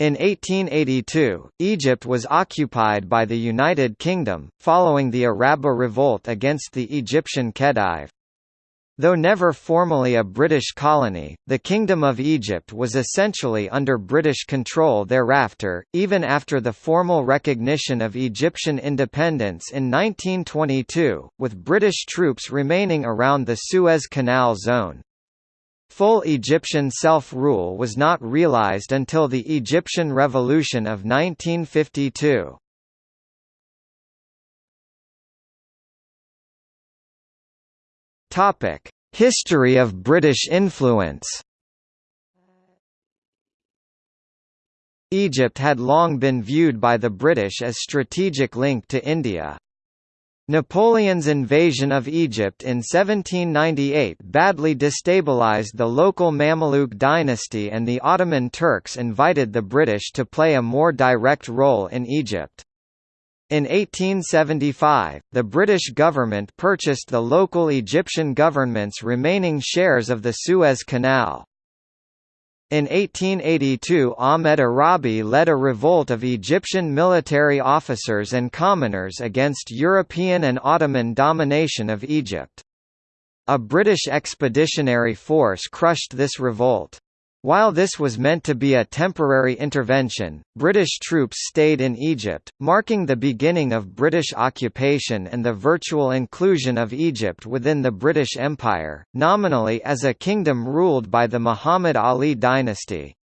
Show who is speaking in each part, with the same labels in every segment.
Speaker 1: In 1882, Egypt was occupied by the United Kingdom, following the Araba revolt against the Egyptian Khedive. Though never formally a British colony, the Kingdom of Egypt was essentially under British control thereafter, even after the formal recognition of Egyptian independence in 1922, with British troops remaining around the Suez Canal zone. Full Egyptian self-rule was not realized until the Egyptian Revolution of 1952. History of British influence Egypt had long been viewed by the British as strategic link to India. Napoleon's invasion of Egypt in 1798 badly destabilized the local Mamluk dynasty and the Ottoman Turks invited the British to play a more direct role in Egypt. In 1875, the British government purchased the local Egyptian government's remaining shares of the Suez Canal. In 1882 Ahmed Arabi led a revolt of Egyptian military officers and commoners against European and Ottoman domination of Egypt. A British expeditionary force crushed this revolt. While this was meant to be a temporary intervention, British troops stayed in Egypt, marking the beginning of British occupation and the virtual inclusion of Egypt within the British Empire, nominally as a kingdom ruled by the Muhammad Ali dynasty.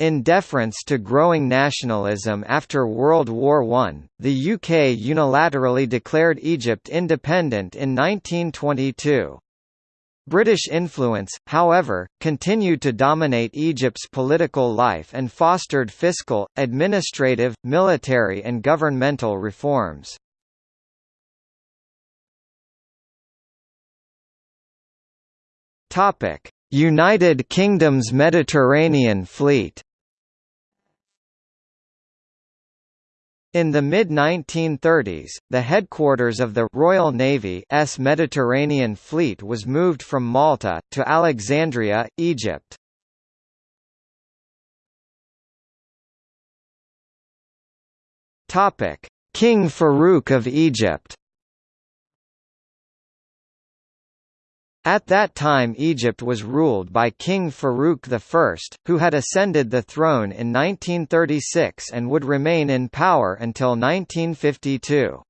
Speaker 1: In deference to growing nationalism after World War I, the UK unilaterally declared Egypt independent in 1922. British influence, however, continued to dominate Egypt's political life and fostered fiscal, administrative, military and governmental reforms. United Kingdom's Mediterranean Fleet In the mid-1930s, the headquarters of the Royal Navy's Mediterranean Fleet was moved from Malta, to Alexandria, Egypt. King Farouk of Egypt At that time Egypt was ruled by King Farouk I, who had ascended the throne in 1936 and would remain in power until 1952.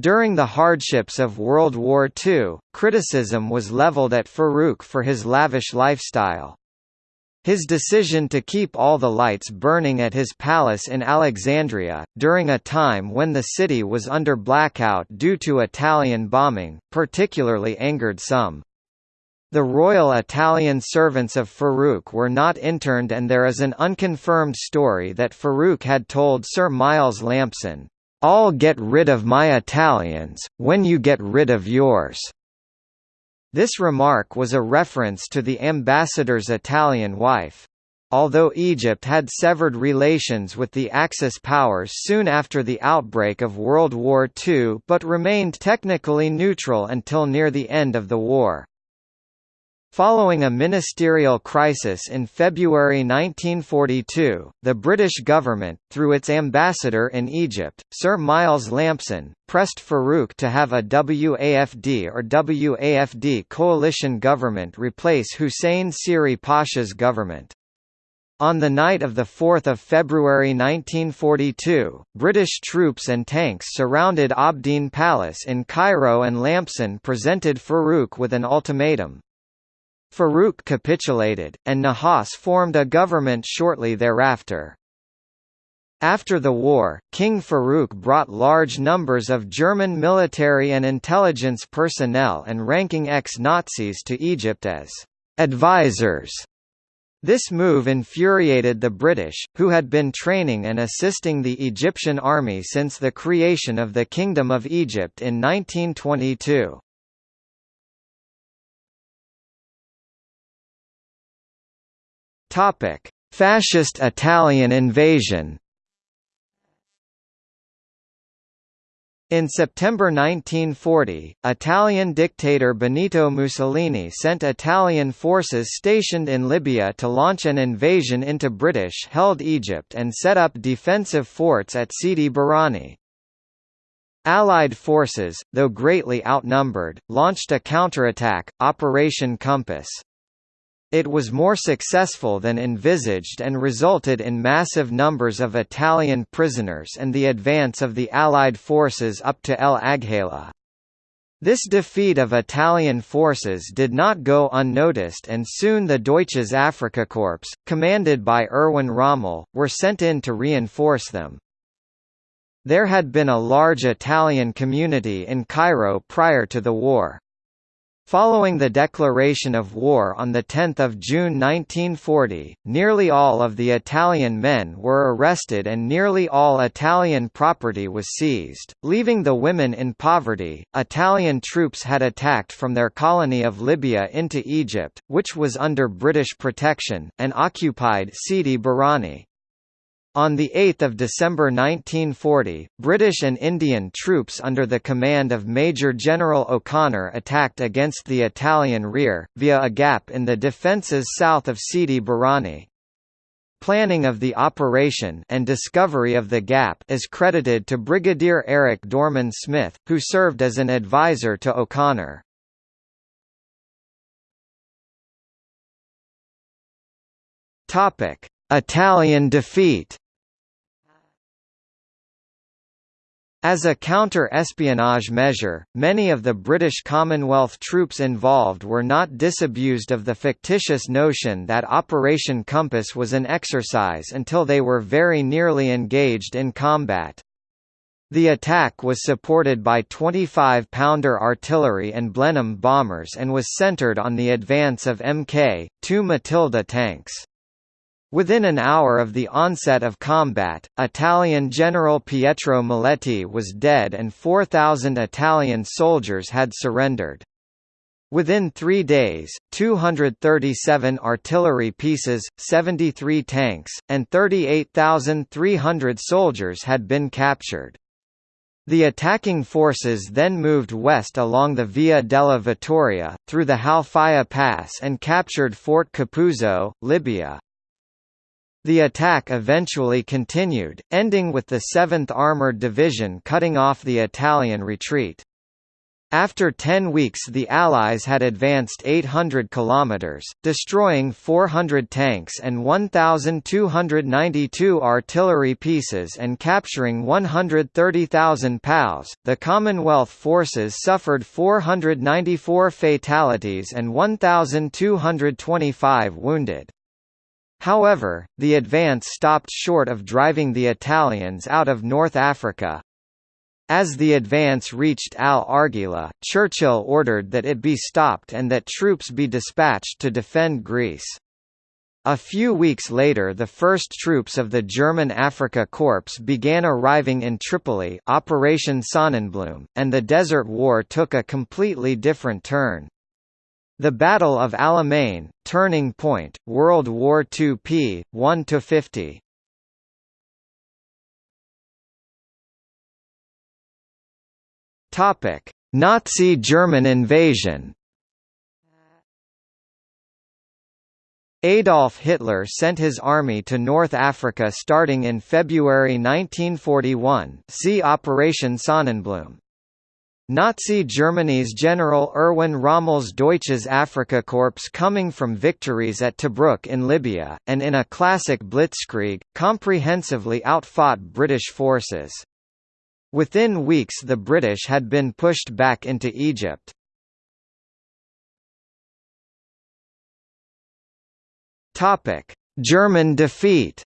Speaker 1: During the hardships of World War II, criticism was leveled at Farouk for his lavish lifestyle. His decision to keep all the lights burning at his palace in Alexandria, during a time when the city was under blackout due to Italian bombing, particularly angered some. The royal Italian servants of Farouk were not interned and there is an unconfirmed story that Farouk had told Sir Miles Lampson, "'I'll get rid of my Italians, when you get rid of yours.' This remark was a reference to the ambassador's Italian wife. Although Egypt had severed relations with the Axis powers soon after the outbreak of World War II but remained technically neutral until near the end of the war. Following a ministerial crisis in February 1942, the British government, through its ambassador in Egypt, Sir Miles Lampson, pressed Farouk to have a WAFD or WAFD coalition government replace Hussein Siri Pasha's government. On the night of 4 February 1942, British troops and tanks surrounded Abdeen Palace in Cairo and Lampson presented Farouk with an ultimatum, Farouk capitulated, and Nahas formed a government shortly thereafter. After the war, King Farouk brought large numbers of German military and intelligence personnel and ranking ex-Nazis to Egypt as advisors. This move infuriated the British, who had been training and assisting the Egyptian army since the creation of the Kingdom of Egypt in 1922. Topic: Fascist Italian invasion. In September 1940, Italian dictator Benito Mussolini sent Italian forces stationed in Libya to launch an invasion into British-held Egypt and set up defensive forts at Sidi Barrani. Allied forces, though greatly outnumbered, launched a counterattack, Operation Compass. It was more successful than envisaged and resulted in massive numbers of Italian prisoners and the advance of the Allied forces up to El Agheila. This defeat of Italian forces did not go unnoticed and soon the Deutsches Afrikakorps, commanded by Erwin Rommel, were sent in to reinforce them. There had been a large Italian community in Cairo prior to the war. Following the declaration of war on 10 June 1940, nearly all of the Italian men were arrested and nearly all Italian property was seized, leaving the women in poverty. Italian troops had attacked from their colony of Libya into Egypt, which was under British protection, and occupied Sidi Barrani. On 8 December 1940, British and Indian troops under the command of Major General O'Connor attacked against the Italian rear, via a gap in the defences south of Sidi Barrani. Planning of the operation and discovery of the gap is credited to Brigadier Eric Dorman Smith, who served as an advisor to O'Connor. Italian defeat As a counter-espionage measure, many of the British Commonwealth troops involved were not disabused of the fictitious notion that Operation Compass was an exercise until they were very nearly engaged in combat. The attack was supported by 25-pounder artillery and Blenheim bombers and was centred on the advance of Mk.2 Matilda tanks. Within an hour of the onset of combat, Italian General Pietro Maletti was dead and 4,000 Italian soldiers had surrendered. Within three days, 237 artillery pieces, 73 tanks, and 38,300 soldiers had been captured. The attacking forces then moved west along the Via della Vittoria, through the Halfaya Pass and captured Fort Capuzzo, Libya. The attack eventually continued, ending with the 7th Armoured Division cutting off the Italian retreat. After 10 weeks the Allies had advanced 800 kilometers, destroying 400 tanks and 1292 artillery pieces and capturing 130,000 POWs. The Commonwealth forces suffered 494 fatalities and 1225 wounded. However, the advance stopped short of driving the Italians out of North Africa. As the advance reached Al Agheila, Churchill ordered that it be stopped and that troops be dispatched to defend Greece. A few weeks later the first troops of the German Africa Corps began arriving in Tripoli Operation Sonnenblume, and the Desert War took a completely different turn. The Battle of Alamein, Turning Point, World War II p. 1–50 Nazi German invasion Adolf Hitler sent his army to North Africa starting in February 1941 see Operation Sonnenblume. Nazi Germany's General Erwin Rommel's Deutsches Afrikakorps coming from victories at Tobruk in Libya, and in a classic blitzkrieg, comprehensively outfought British forces. Within weeks the British had been pushed back into Egypt. German defeat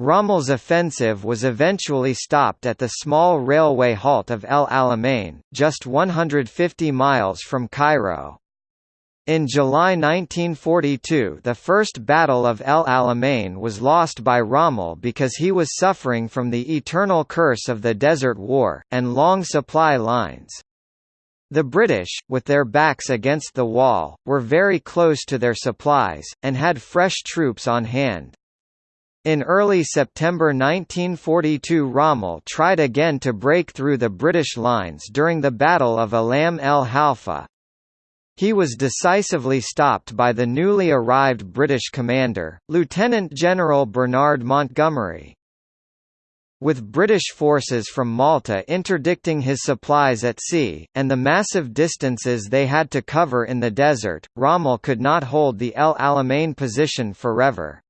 Speaker 1: Rommel's offensive was eventually stopped at the small railway halt of El Alamein, just 150 miles from Cairo. In July 1942 the First Battle of El Alamein was lost by Rommel because he was suffering from the eternal curse of the Desert War, and long supply lines. The British, with their backs against the wall, were very close to their supplies, and had fresh troops on hand. In early September 1942 Rommel tried again to break through the British lines during the Battle of Alam el Halfa. He was decisively stopped by the newly arrived British commander, Lieutenant General Bernard Montgomery. With British forces from Malta interdicting his supplies at sea, and the massive distances they had to cover in the desert, Rommel could not hold the El Alamein position forever.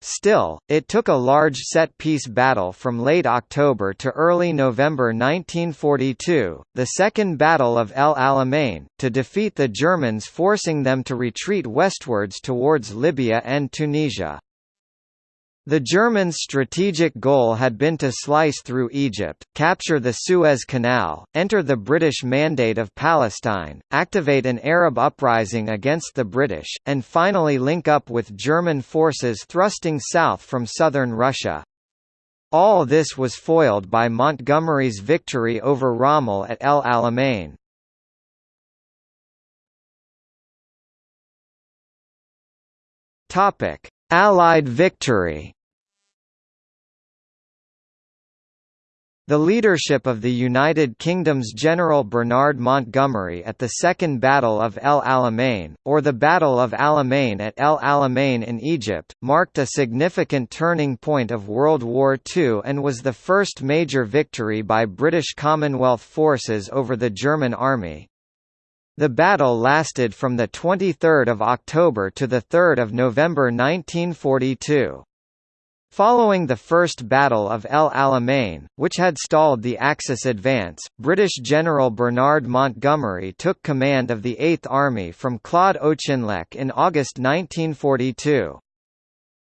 Speaker 1: Still, it took a large set-piece battle from late October to early November 1942, the Second Battle of El Alamein, to defeat the Germans forcing them to retreat westwards towards Libya and Tunisia. The Germans' strategic goal had been to slice through Egypt, capture the Suez Canal, enter the British Mandate of Palestine, activate an Arab uprising against the British, and finally link up with German forces thrusting south from southern Russia. All this was foiled by Montgomery's victory over Rommel at El Alamein. Allied victory The leadership of the United Kingdom's General Bernard Montgomery at the Second Battle of El Alamein, or the Battle of Alamein at El Alamein in Egypt, marked a significant turning point of World War II and was the first major victory by British Commonwealth forces over the German army. The battle lasted from 23 October to 3 November 1942. Following the First Battle of El Alamein, which had stalled the Axis advance, British General Bernard Montgomery took command of the Eighth Army from Claude Auchinleck in August 1942.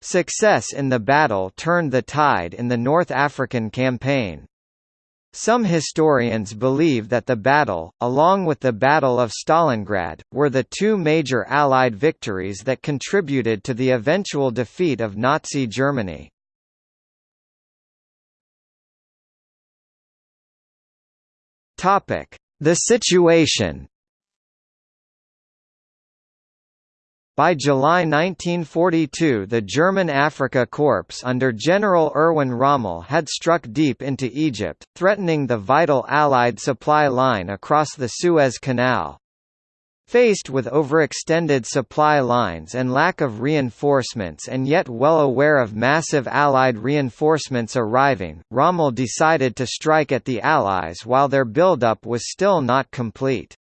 Speaker 1: Success in the battle turned the tide in the North African campaign. Some historians believe that the battle, along with the Battle of Stalingrad, were the two major Allied victories that contributed to the eventual defeat of Nazi Germany. The situation By July 1942 the German Afrika Korps under General Erwin Rommel had struck deep into Egypt, threatening the vital Allied supply line across the Suez Canal. Faced with overextended supply lines and lack of reinforcements and yet well aware of massive Allied reinforcements arriving, Rommel decided to strike at the Allies while their buildup was still not complete.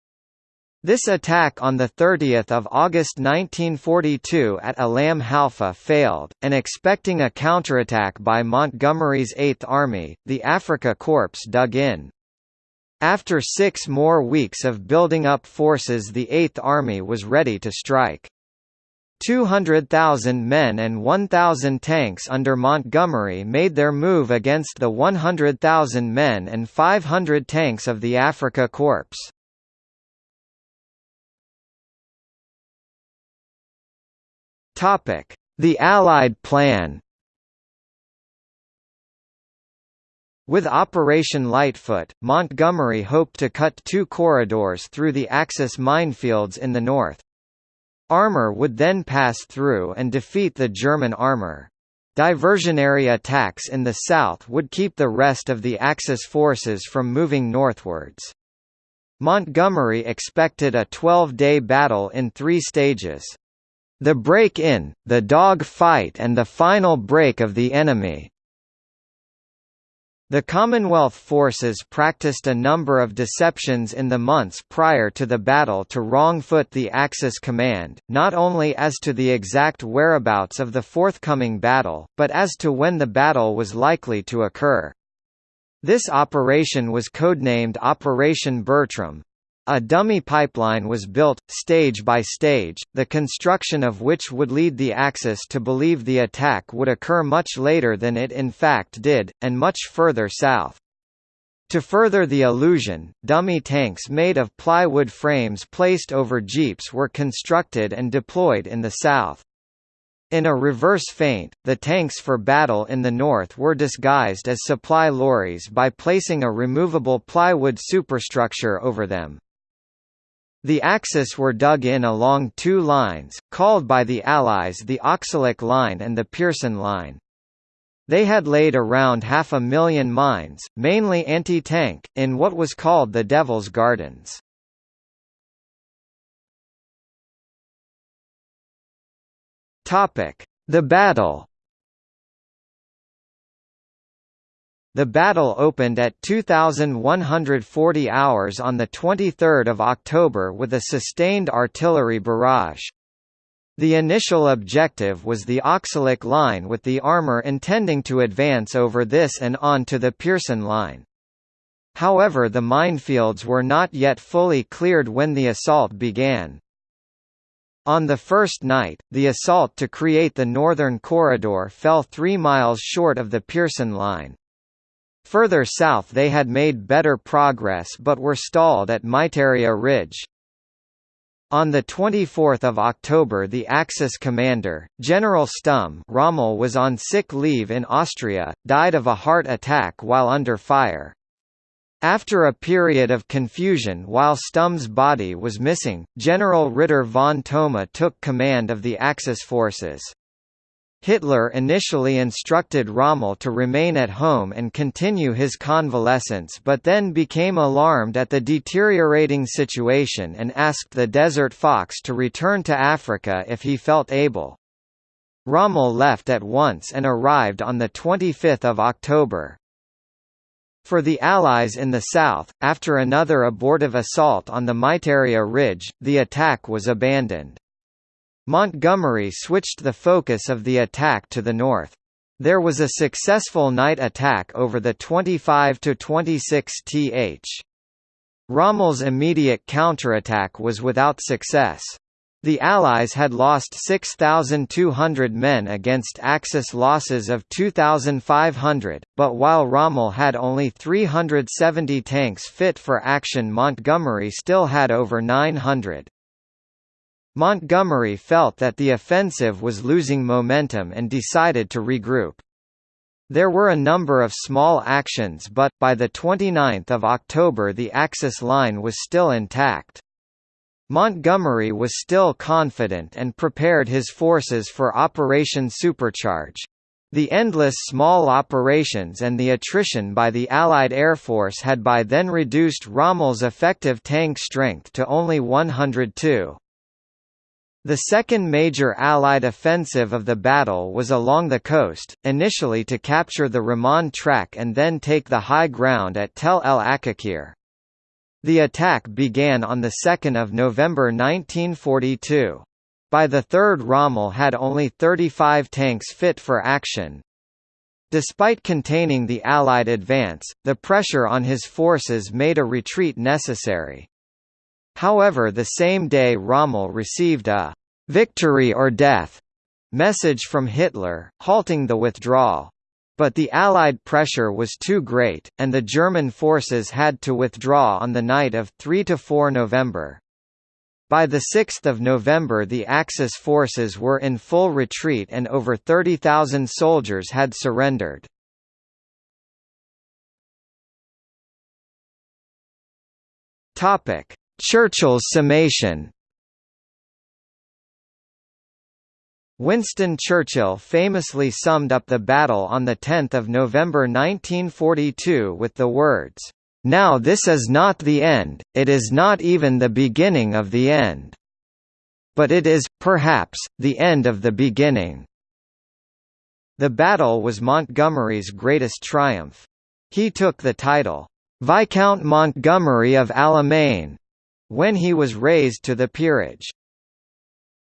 Speaker 1: This attack on 30 August 1942 at Alam Halfa failed, and expecting a counterattack by Montgomery's Eighth Army, the Africa Corps dug in. After six more weeks of building up forces the Eighth Army was ready to strike. 200,000 men and 1,000 tanks under Montgomery made their move against the 100,000 men and 500 tanks of the Afrika Korps. The Allied Plan With Operation Lightfoot, Montgomery hoped to cut two corridors through the Axis minefields in the north. Armour would then pass through and defeat the German armour. Diversionary attacks in the south would keep the rest of the Axis forces from moving northwards. Montgomery expected a 12-day battle in three stages. The break-in, the dog fight and the final break of the enemy, the Commonwealth forces practiced a number of deceptions in the months prior to the battle to wrong-foot the Axis command, not only as to the exact whereabouts of the forthcoming battle, but as to when the battle was likely to occur. This operation was codenamed Operation Bertram, a dummy pipeline was built, stage by stage, the construction of which would lead the Axis to believe the attack would occur much later than it in fact did, and much further south. To further the illusion, dummy tanks made of plywood frames placed over jeeps were constructed and deployed in the south. In a reverse feint, the tanks for battle in the north were disguised as supply lorries by placing a removable plywood superstructure over them. The Axis were dug in along two lines, called by the Allies the Oxalic Line and the Pierson Line. They had laid around half a million mines, mainly anti-tank, in what was called the Devil's Gardens. The battle The battle opened at 2,140 hours on the 23 October with a sustained artillery barrage. The initial objective was the Oxalic Line with the armour intending to advance over this and on to the Pierson Line. However the minefields were not yet fully cleared when the assault began. On the first night, the assault to create the Northern Corridor fell three miles short of the Pierson Line. Further south they had made better progress but were stalled at Miteirya Ridge. On 24 October the Axis commander, General Stumme Rommel was on sick leave in Austria, died of a heart attack while under fire. After a period of confusion while Stumme's body was missing, General Ritter von Thoma took command of the Axis forces. Hitler initially instructed Rommel to remain at home and continue his convalescence but then became alarmed at the deteriorating situation and asked the Desert Fox to return to Africa if he felt able. Rommel left at once and arrived on 25 October. For the Allies in the south, after another abortive assault on the Miteirya Ridge, the attack was abandoned. Montgomery switched the focus of the attack to the north. There was a successful night attack over the 25–26 th. Rommel's immediate counterattack was without success. The Allies had lost 6,200 men against Axis losses of 2,500, but while Rommel had only 370 tanks fit for action Montgomery still had over 900. Montgomery felt that the offensive was losing momentum and decided to regroup. There were a number of small actions but, by 29 October the Axis line was still intact. Montgomery was still confident and prepared his forces for Operation Supercharge. The endless small operations and the attrition by the Allied Air Force had by then reduced Rommel's effective tank strength to only 102. The second major Allied offensive of the battle was along the coast, initially to capture the Rahman track and then take the high ground at Tel el Aqqaqir. The attack began on 2 November 1942. By the third Rommel had only 35 tanks fit for action. Despite containing the Allied advance, the pressure on his forces made a retreat necessary. However the same day Rommel received a «victory or death» message from Hitler, halting the withdrawal. But the Allied pressure was too great, and the German forces had to withdraw on the night of 3–4 November. By 6 November the Axis forces were in full retreat and over 30,000 soldiers had surrendered. Topic: Churchill's summation Winston Churchill famously summed up the battle on 10 November 1942 with the words, "'Now this is not the end, it is not even the beginning of the end. But it is, perhaps, the end of the beginning." The battle was Montgomery's greatest triumph. He took the title, "'Viscount Montgomery of Alamein' when he was raised to the peerage.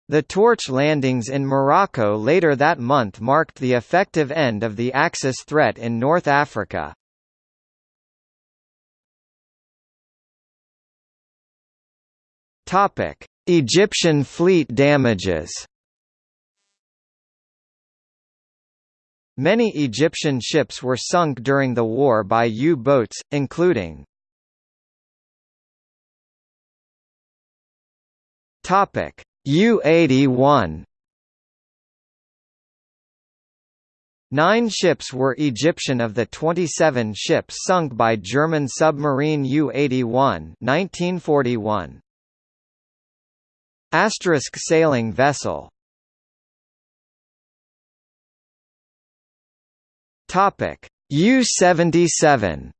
Speaker 1: The torch landings in Morocco later that month marked the effective end of the Axis threat in North Africa. Egyptian fleet damages Many Egyptian ships were sunk during the war by U-boats, including Topic: U-81 Nine ships were Egyptian of the 27 ships sunk by German submarine U-81 1941. Asterisk sailing vessel. Topic. U-77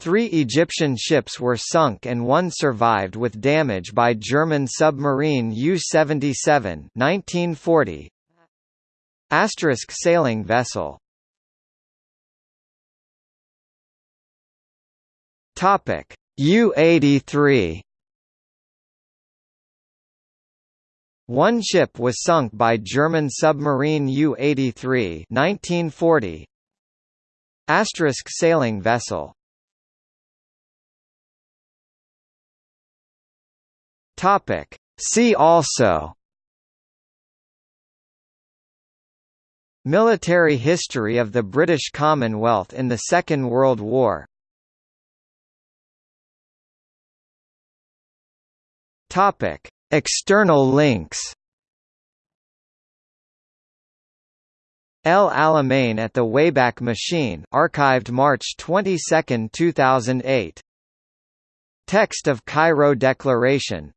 Speaker 1: Three Egyptian ships were sunk and one survived with damage by German submarine U-77 1940. Asterisk sailing vessel. Topic U-83. One ship was sunk by German submarine U-83 1940. Asterisk sailing vessel. Topic. See also Military history of the British Commonwealth in the Second World War Topic. External links El Alamein at the Wayback Machine archived March 22, 2008. Text of Cairo Declaration